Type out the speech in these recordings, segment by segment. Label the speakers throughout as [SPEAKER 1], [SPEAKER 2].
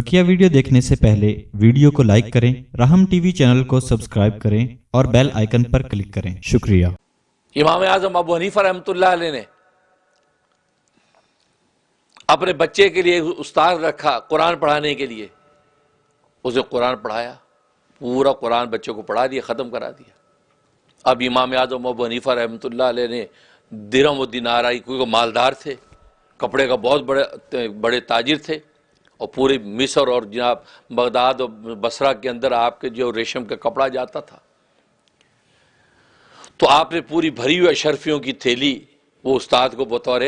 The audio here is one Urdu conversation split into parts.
[SPEAKER 1] بکیا ویڈیو دیکھنے سے پہلے ویڈیو کو لائک کریں، رحم ٹی وی چینل کو سبسکرائب کریں اور بیل آئیکن پر کلک کریں۔ شکریہ۔
[SPEAKER 2] امام اعظم ابو حنیفہ رحمت اللہ علیہ نے اپنے بچے کے لیے استاد رکھا قرآن پڑھانے کے لیے۔ اسے قرآن پڑھایا، پورا قرآن بچے کو پڑھا دیا، ختم کرا دیا۔ اب امام اعظم ابو حنیفہ رحمت اللہ علیہ نے درم و دینار آئی، کیونکہ مالدار تھے، کپڑے کا بہت بڑے بڑے تاجر تھے۔ اور پوری مصر اور جناب بغداد اور بسرہ کے اندر آپ کے جو ریشم کا کپڑا جاتا تھا۔ تو آپ نے پوری بھری ہوئی اشرفیوں کی تھیلی وہ استاد کو بطور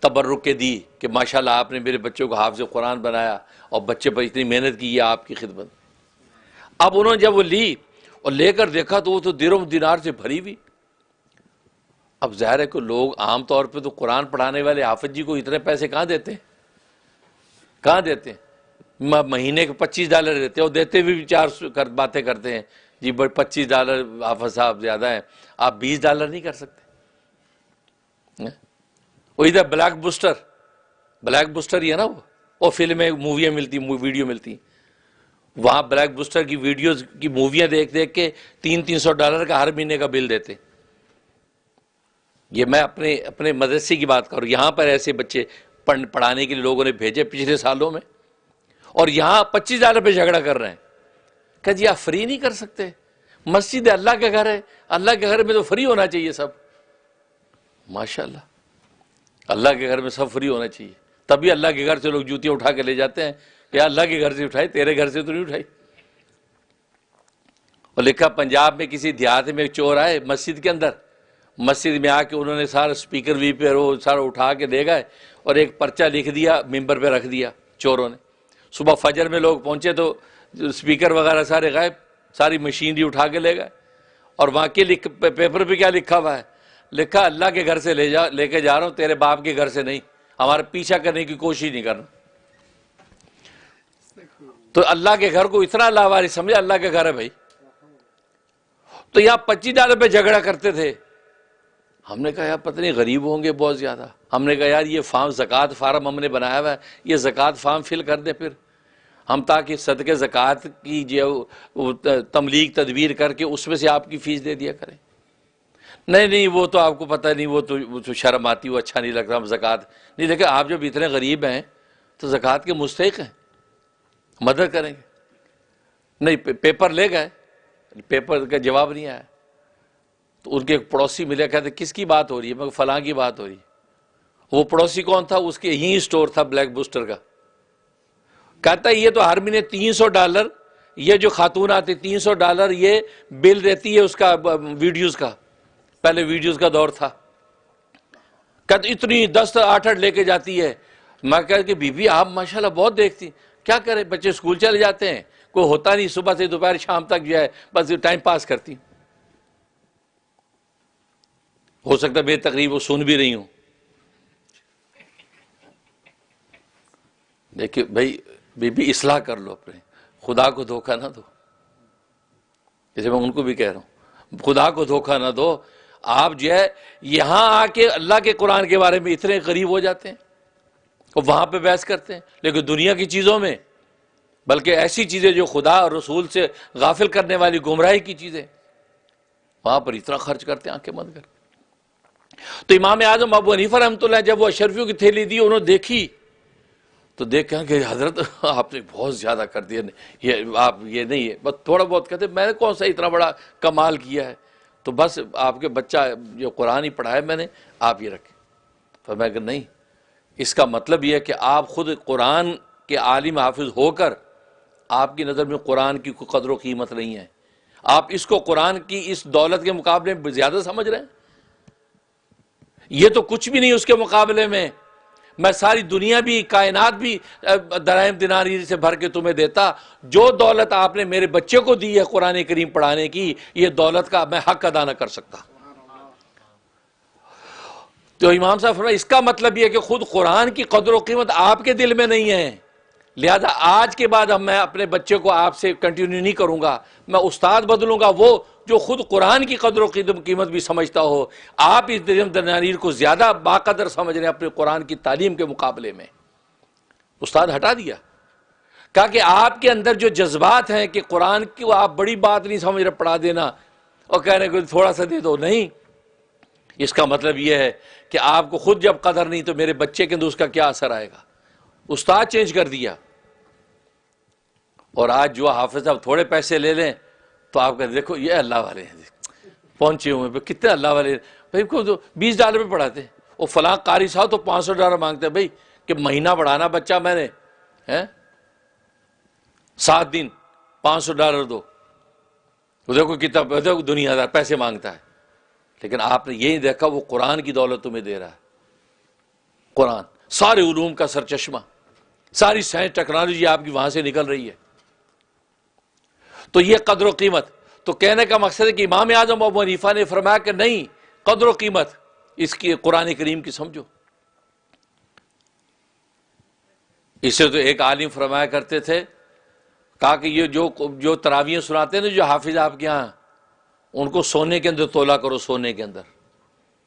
[SPEAKER 2] تبرک کے دی کہ ماشاءاللہ آپ نے میرے بچوں کو حافظ قرآن بنایا اور بچے پر اتنی محنت کی یہ آپ کی خدمت۔ اب انہوں نے جب وہ لی اور لے کر دیکھا تو وہ تو دیروں دینار سے بھری ہوئی۔ اب ظاہر ہے کہ لوگ عام طور پہ تو قرآن پڑھانے والے حافظ جی کو اتنے پیسے کہاں دیتے ہیں؟ کہاں دیتے ہیں؟ مہینے کے پچیس ڈالر دیتے ہیں اور دیتے بھی چار باتیں کرتے ہیں۔ جی بٹ پچیس ڈالر آفت صاحب زیادہ ہیں۔ آپ بیس ڈالر نہیں کر سکتے۔ ہاں؟ اور ادھر بلیک بوسٹر بلیک بوسٹر ہی ہے نا وہ۔ وہ فلمیں موویاں ملتی ویڈیو ملتی۔ وہاں بلیک بوسٹر کی ویڈیوز کی موویاں دیکھ دیکھ کے تین تین سو ڈالر کا ہر مہینے کا بل دیتے۔ یہ میں اپنے اپنے مدرسے کی بات کروں یہاں پر ایسے بچے پڑھانے کے لیے لوگوں نے بھیجے پچھلے سالوں میں اور یہاں پچیس ہزار روپے جھگڑا کر رہے ہیں۔ کہ جی آپ فری نہیں کر سکتے۔ مسجد ہے اللہ کا گھر ہے۔ اللہ کے گھر میں تو فری ہونا چاہیے سب۔ ماشاء اللہ اللہ کے گھر میں سب فری ہونا چاہیے۔ تبھی اللہ کے گھر سے لوگ جوتیاں اٹھا کے لے جاتے ہیں کہ اللہ کے گھر سے اٹھائی، تیرے گھر سے تو نہیں اٹھائی۔ اور لکھا، پنجاب میں کسی دیہات میں چور آئے مسجد کے اندر۔ مسجد میں آ کے انہوں نے سارا اسپیکر وی پہ وہ سارا اٹھا کے دے گئے اور ایک پرچہ لکھ دیا، ممبر پہ رکھ دیا چوروں نے۔ صبح فجر میں لوگ پہنچے تو اسپیکر وغیرہ سارے غائب، ساری مشینری اٹھا کے لے گئے۔ اور وہاں کے لکھ، پیپر پہ کیا لکھا ہوا ہے؟ لکھا، اللہ کے گھر سے لے جا، لے کے جا رہا ہوں، تیرے باپ کے گھر سے نہیں ہمارا پیچھا کرنے کی کوشش نہیں کرنا تو اللہ کے گھر کو اتنا لاواری سمجھا اللہ کے گھر ہے بھائی۔ تو یہاں پچیس ڈالر پہ جھگڑا کرتے تھے۔ ہم نے کہا، یار پتہ نہیں غریب ہوں گے بہت زیادہ۔ ہم نے کہا، یار یہ فارم، زکوٰۃ فارم ہم نے بنایا ہوا ہے۔ یہ زکوٰۃ فارم فل کر دیں پھر۔ ہم تاکہ صدقے، زکوٰۃ کی جو تملیغ، تدبیر کر کے اس میں سے آپ کی فیس دے دیا کریں۔ نہیں نہیں، وہ تو آپ کو پتہ نہیں، وہ تو شرم آتی، وہ اچھا نہیں لگ رہا ہم زکوٰۃ۔ نہیں، دیکھیں، آپ جب اتنے غریب ہیں تو زکوٰۃ کے مستحق ہیں۔ مدد کریں گے۔ نہیں پیپر لے گئے۔ پیپر کا جواب نہیں آیا۔ تو ان کے ایک پڑوسی ملے، کہتے کس کی بات ہو رہی ہے؟ میں فلاں کی بات ہو رہی ہے. وہ پڑوسی کون تھا؟ اس کے ہی اسٹور تھا، بلیک بوسٹر کا۔ کہتا ہے، یہ تو ہر مہینے تین سو ڈالر، یہ جو خاتون آتی تین سو ڈالر، یہ بل رہتی ہے اس کا، ویڈیوز کا۔ پہلے ویڈیوز کا دور تھا۔ کہتے اتنی دس آٹھ آٹھ لے کے جاتی ہے۔ میں کہ بی بی آپ ماشاءاللہ بہت دیکھتی کیا کریں؟ بچے اسکول چلے جاتے ہیں۔ کوئی ہوتا نہیں، صبح سے دوپہر، شام تک جو ہے، بس ٹائم پاس کرتی ہوں۔ ہو سکتا ہے بے تقریب وہ سن بھی رہی ہوں۔ دیکھیے بھائی، بی بی، اصلاح کر لو اپنے۔ خدا کو دھوکہ نہ دو۔ جیسے میں ان کو بھی کہہ رہا ہوں، خدا کو دھوکہ نہ دو۔ آپ جو ہے، یہاں آ کے اللہ کے قرآن کے بارے میں اتنے قریب ہو جاتے ہیں۔ اور وہاں پہ بحث کرتے ہیں۔ لیکن دنیا کی چیزوں میں، بلکہ ایسی چیزیں جو خدا اور رسول سے غافل کرنے والی گمراہی کی چیزیں، وہاں پر اتنا خرچ کرتے ہیں آنکھیں مند کر تو امام اعظم ابو حنیفہ رحمۃ اللہ جب وہ اشرفیوں کی تھیلی دی، انہوں نے دیکھی، تو دیکھا کہ حضرت آپ نے بہت زیادہ کر دیا۔ یہ آپ یہ نہیں ہے، بس تھوڑا بہت کہتے میں نے کون سا اتنا بڑا کمال کیا ہے؟ تو بس آپ کے بچہ جو قرآن ہی پڑھا ہے، میں نے آپ یہ رکھے۔ پر میں کہ نہیں، اس کا مطلب یہ ہے کہ آپ خود قرآن کے عالم حافظ ہو کر آپ کی نظر میں قرآن کی کوئی قدر و قیمت نہیں ہے۔ آپ اس کو قرآن کی اس دولت کے مقابلے میں زیادہ سمجھ رہے ہیں؟ یہ تو کچھ بھی نہیں اس کے مقابلے میں۔ میں ساری دنیا بھی، کائنات بھی درائم دیناری سے بھر کے تمہیں دیتا۔ جو دولت آپ نے میرے بچے کو دی ہے قرآن کریم پڑھانے کی، یہ دولت کا میں حق ادا نہ کر سکتا۔ تو امام صاحب فرمائے اس کا مطلب یہ کہ خود قرآن کی قدر و قیمت آپ کے دل میں نہیں ہے۔ لہذا آج کے بعد اب میں اپنے بچے کو آپ سے کنٹینیو نہیں کروں گا۔ میں استاد بدلوں گا، وہ جو خود قرآن کی قدر و قیمت بھی سمجھتا ہو، آپ اس درم درنانیر کو زیادہ باقدر سمجھ رہے ہیں اپنے قرآن کی تعلیم کے مقابلے میں۔ استاد ہٹا دیا۔ کہا کہ آپ کے اندر جو جذبات ہیں کہ قرآن کی آپ بڑی بات نہیں سمجھ رہے، پڑھا دینا۔ اور کہہ رہے کہ تھوڑا سا دے دو، نہیں۔ اس کا مطلب یہ ہے کہ آپ کو خود جب قدر نہیں تو میرے بچے کے اندر اس کا کیا اثر آئے گا؟ استاد چینج کر دیا۔ اور آج جو حافظ صاحب تھوڑے پیسے لے لیں تو آپ کہتے دیکھو یہ اللہ والے ہیں۔ پہنچے ہوئے کتنے اللہ والے بھائی، کو تو بیس ڈالر پہ پڑھاتے وہ فلاں قاری صاحب تو پانچ سو ڈالر مانگتے ہیں۔ بھائی، کہ مہینہ بڑھانا بچہ میں نے سات دن، پانچ سو ڈالر دو۔ دیکھو کتنا، دیکھو دنیا دار پیسے مانگتا ہے۔ لیکن آپ نے یہی دیکھا، وہ قرآن کی دولت تمہیں دے رہا ہے۔ قرآن، سارے علوم کا سر چشمہ ساری سائنس ٹیکنالوجی آپ کی وہاں سے نکل رہی ہے۔ تو یہ قدر و قیمت۔ تو کہنے کا مقصد ہے کہ امام اعظم ابو حنیفہ نے فرمایا کہ نہیں، قدر و قیمت۔ اس کی قرآن کریم کی سمجھو۔ اسے تو ایک عالم فرمایا کرتے تھے، کہا کہ یہ جو جو تراویاں سناتے ہیں نا، جو حافظ آپ کے یہاں، ان کو سونے کے اندر تولا کرو، سونے کے اندر۔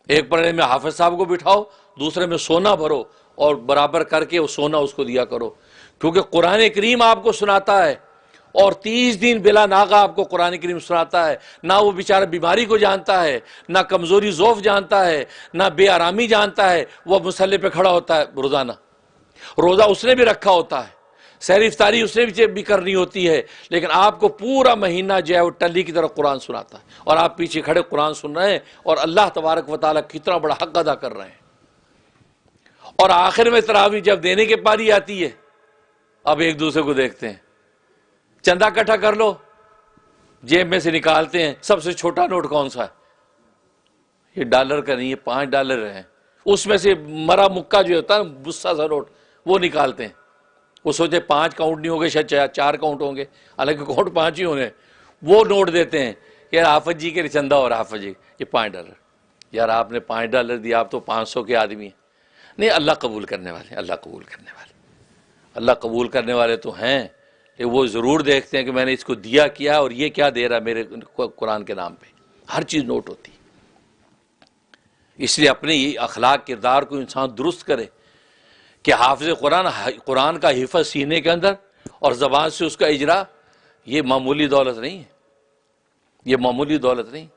[SPEAKER 2] ایک پڑھنے میں حافظ صاحب کو بٹھاؤ، دوسرے میں سونا بھرو اور برابر کر کے وہ سونا اس کو دیا کرو۔ کیونکہ قرآن کریم آپ کو سناتا ہے اور تیس دن بلا ناغا آپ کو قرآن کریم سناتا ہے، نہ وہ بیچارہ بیماری کو جانتا ہے، نہ کمزوری ذوف جانتا ہے، نہ بے آرامی جانتا ہے، وہ مسلح پہ کھڑا ہوتا ہے روزانہ۔ روزہ اس نے بھی رکھا ہوتا ہے۔ سیر افطاری اس نے بھی کرنی ہوتی ہے۔ لیکن آپ کو پورا مہینہ جو ہے وہ ٹلی کی طرف قرآن سناتا ہے۔ اور آپ پیچھے کھڑے قرآن سن رہے ہیں اور اللہ تبارک و تعالیٰ کتنا بڑا حق ادا کر رہے ہیں۔ اور آخر میں تراوی جب دینے کے پاری آتی ہے، اب ایک دوسرے کو دیکھتے ہیں۔ چندہ کٹھا کر لو۔ جیب میں سے نکالتے ہیں۔ سب سے چھوٹا نوٹ کون سا ہے؟ یہ ڈالر کا نہیں ہے پانچ ڈالر ہیں۔ اس میں سے مرا مکہ جو ہوتا ہے غصہ سا نوٹ، وہ نکالتے ہیں۔ وہ سوچے پانچ کاؤنٹ نہیں ہوں گے، شاید چار کاؤنٹ ہوں گے۔ حالانکہ کاؤنٹ پانچ ہی ہوں گے۔ وہ نوٹ دیتے ہیں یار آفت جی کے چندہ اور آفت جی یہ پانچ ڈالر۔ یار آپ نے پانچ ڈالر دیا آپ تو پانچ سو کے آدمی ہیں۔ نہیں، اللہ قبول کرنے والے، اللہ قبول کرنے والے۔ اللہ قبول کرنے والے تو ہیں۔ کہ وہ ضرور دیکھتے ہیں کہ میں نے اس کو دیا کیا اور یہ کیا دے رہا میرے قرآن کے نام پہ۔ ہر چیز نوٹ ہوتی۔ اس لیے اپنے اخلاق، کردار کو انسان درست کرے کہ حافظ قرآن قرآن کا حفظ سینے کے اندر اور زبان سے اس کا اجرا، یہ معمولی دولت نہیں ہے۔ یہ معمولی دولت نہیں۔